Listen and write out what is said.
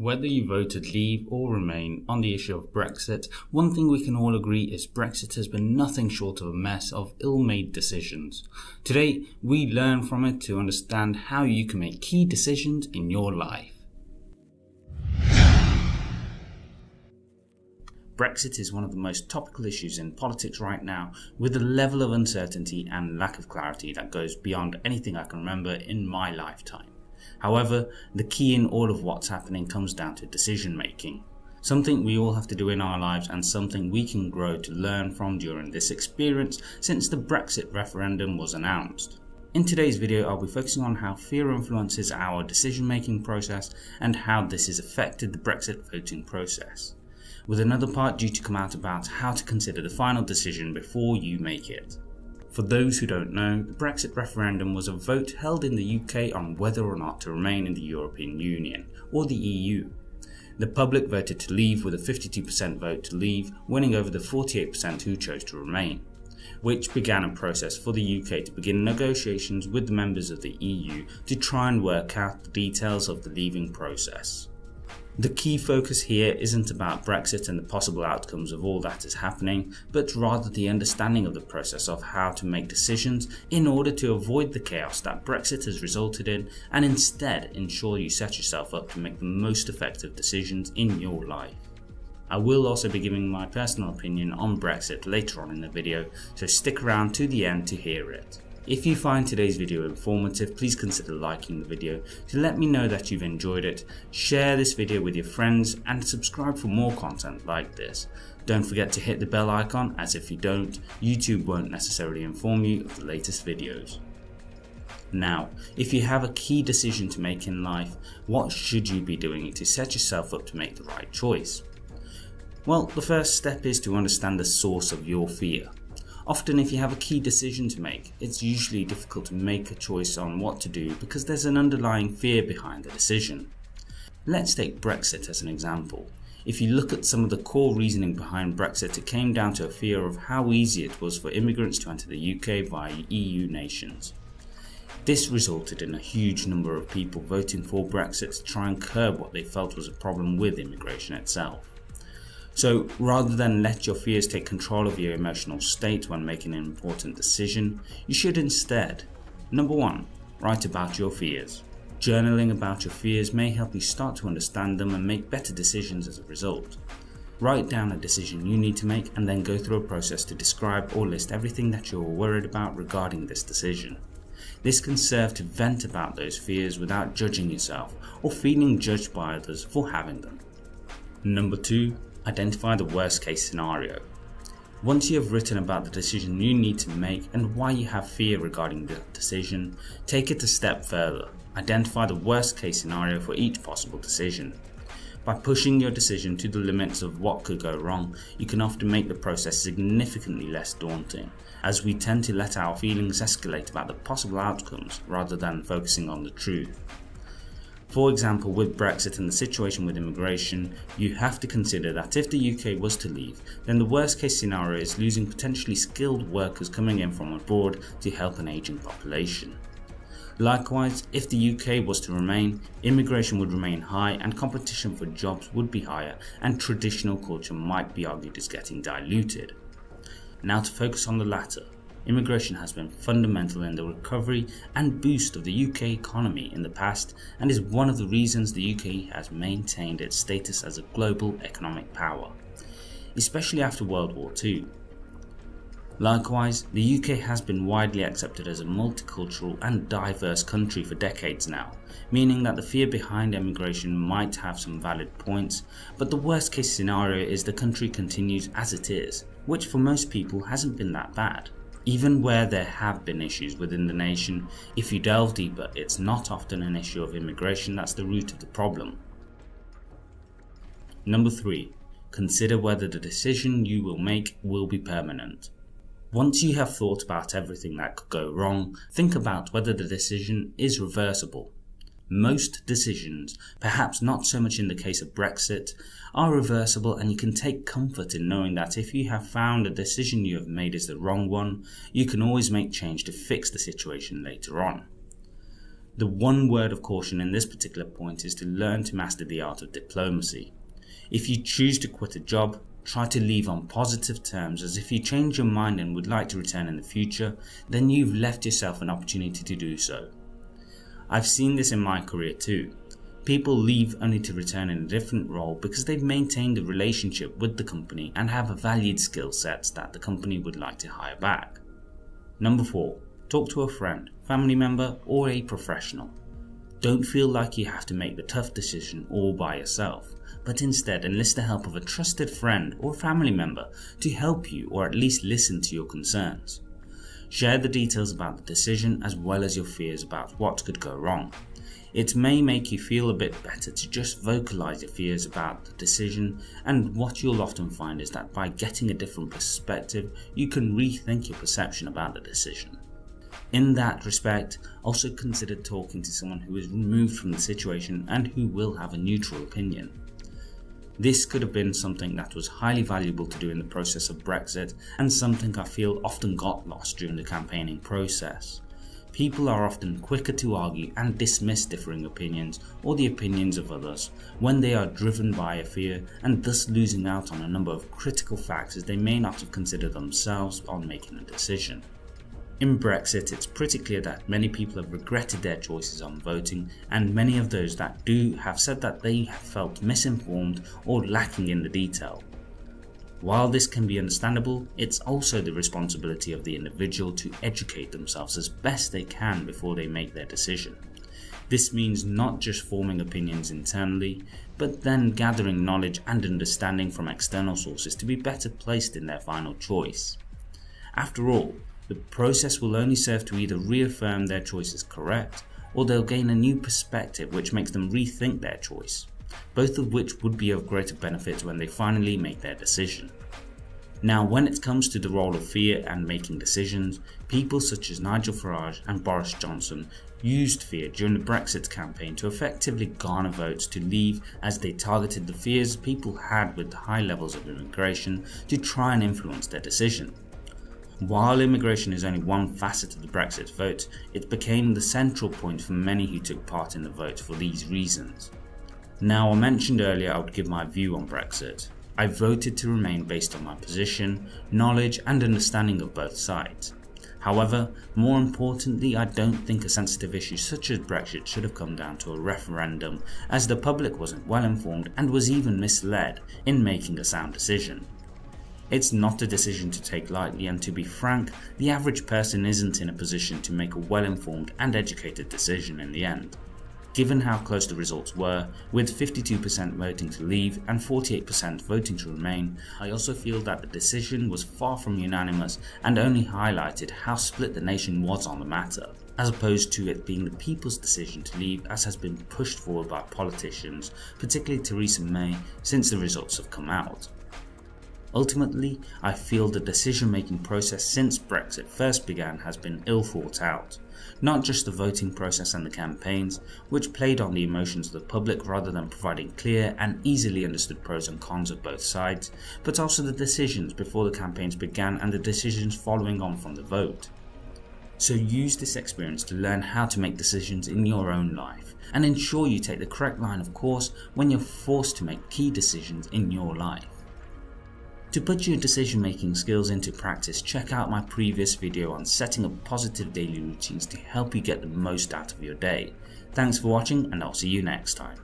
Whether you voted leave or remain on the issue of Brexit, one thing we can all agree is Brexit has been nothing short of a mess of ill made decisions. Today, we learn from it to understand how you can make key decisions in your life. Brexit is one of the most topical issues in politics right now, with a level of uncertainty and lack of clarity that goes beyond anything I can remember in my lifetime. However, the key in all of what's happening comes down to decision making. Something we all have to do in our lives and something we can grow to learn from during this experience since the Brexit referendum was announced. In today's video I'll be focusing on how fear influences our decision making process and how this has affected the Brexit voting process. With another part due to come out about how to consider the final decision before you make it. For those who don't know, the Brexit referendum was a vote held in the UK on whether or not to remain in the European Union, or the EU. The public voted to leave with a 52% vote to leave, winning over the 48% who chose to remain, which began a process for the UK to begin negotiations with the members of the EU to try and work out the details of the leaving process. The key focus here isn't about Brexit and the possible outcomes of all that is happening, but rather the understanding of the process of how to make decisions in order to avoid the chaos that Brexit has resulted in and instead ensure you set yourself up to make the most effective decisions in your life. I will also be giving my personal opinion on Brexit later on in the video, so stick around to the end to hear it. If you find today's video informative, please consider liking the video to let me know that you've enjoyed it, share this video with your friends and subscribe for more content like this. Don't forget to hit the bell icon as if you don't, YouTube won't necessarily inform you of the latest videos. Now, if you have a key decision to make in life, what should you be doing to set yourself up to make the right choice? Well, the first step is to understand the source of your fear. Often if you have a key decision to make, it's usually difficult to make a choice on what to do because there's an underlying fear behind the decision. Let's take Brexit as an example. If you look at some of the core reasoning behind Brexit, it came down to a fear of how easy it was for immigrants to enter the UK via EU nations. This resulted in a huge number of people voting for Brexit to try and curb what they felt was a problem with immigration itself. So rather than let your fears take control of your emotional state when making an important decision, you should instead, number one, write about your fears. Journaling about your fears may help you start to understand them and make better decisions as a result. Write down a decision you need to make and then go through a process to describe or list everything that you're worried about regarding this decision. This can serve to vent about those fears without judging yourself or feeling judged by others for having them. Number 2 identify the worst case scenario. Once you have written about the decision you need to make and why you have fear regarding the decision, take it a step further. Identify the worst case scenario for each possible decision. By pushing your decision to the limits of what could go wrong, you can often make the process significantly less daunting, as we tend to let our feelings escalate about the possible outcomes rather than focusing on the truth. For example, with Brexit and the situation with immigration, you have to consider that if the UK was to leave, then the worst case scenario is losing potentially skilled workers coming in from abroad to help an ageing population. Likewise, if the UK was to remain, immigration would remain high and competition for jobs would be higher and traditional culture might be argued as getting diluted. Now to focus on the latter, immigration has been fundamental in the recovery and boost of the UK economy in the past and is one of the reasons the UK has maintained its status as a global economic power, especially after World War II. Likewise, the UK has been widely accepted as a multicultural and diverse country for decades now, meaning that the fear behind emigration might have some valid points, but the worst case scenario is the country continues as it is, which for most people hasn't been that bad. Even where there have been issues within the nation, if you delve deeper, it's not often an issue of immigration that's the root of the problem. Number 3. Consider whether the decision you will make will be permanent. Once you have thought about everything that could go wrong, think about whether the decision is reversible. Most decisions, perhaps not so much in the case of Brexit, are reversible and you can take comfort in knowing that if you have found a decision you have made is the wrong one, you can always make change to fix the situation later on. The one word of caution in this particular point is to learn to master the art of diplomacy. If you choose to quit a job, try to leave on positive terms as if you change your mind and would like to return in the future, then you've left yourself an opportunity to do so. I've seen this in my career too. People leave only to return in a different role because they've maintained a relationship with the company and have a valued skill sets that the company would like to hire back. Number 4. Talk to a friend, family member or a professional. Don't feel like you have to make the tough decision all by yourself, but instead enlist the help of a trusted friend or family member to help you or at least listen to your concerns. Share the details about the decision as well as your fears about what could go wrong. It may make you feel a bit better to just vocalize your fears about the decision and what you'll often find is that by getting a different perspective you can rethink your perception about the decision. In that respect, also consider talking to someone who is removed from the situation and who will have a neutral opinion. This could have been something that was highly valuable to do in the process of Brexit and something I feel often got lost during the campaigning process. People are often quicker to argue and dismiss differing opinions or the opinions of others when they are driven by a fear and thus losing out on a number of critical factors they may not have considered themselves on making a decision. In Brexit, it's pretty clear that many people have regretted their choices on voting, and many of those that do have said that they have felt misinformed or lacking in the detail. While this can be understandable, it's also the responsibility of the individual to educate themselves as best they can before they make their decision. This means not just forming opinions internally, but then gathering knowledge and understanding from external sources to be better placed in their final choice. After all, the process will only serve to either reaffirm their choice is correct, or they'll gain a new perspective which makes them rethink their choice, both of which would be of greater benefit when they finally make their decision. Now when it comes to the role of fear and making decisions, people such as Nigel Farage and Boris Johnson used fear during the Brexit campaign to effectively garner votes to leave as they targeted the fears people had with the high levels of immigration to try and influence their decision. While immigration is only one facet of the Brexit vote, it became the central point for many who took part in the vote for these reasons. Now I mentioned earlier I would give my view on Brexit. I voted to remain based on my position, knowledge and understanding of both sides. However, more importantly I don't think a sensitive issue such as Brexit should have come down to a referendum as the public wasn't well informed and was even misled in making a sound decision. It's not a decision to take lightly and to be frank, the average person isn't in a position to make a well informed and educated decision in the end. Given how close the results were, with 52% voting to leave and 48% voting to remain, I also feel that the decision was far from unanimous and only highlighted how split the nation was on the matter, as opposed to it being the people's decision to leave as has been pushed forward by politicians, particularly Theresa May, since the results have come out. Ultimately, I feel the decision making process since Brexit first began has been ill thought out. Not just the voting process and the campaigns, which played on the emotions of the public rather than providing clear and easily understood pros and cons of both sides, but also the decisions before the campaigns began and the decisions following on from the vote. So use this experience to learn how to make decisions in your own life and ensure you take the correct line of course when you're forced to make key decisions in your life. To put your decision making skills into practice, check out my previous video on setting up positive daily routines to help you get the most out of your day. Thanks for watching and I'll see you next time.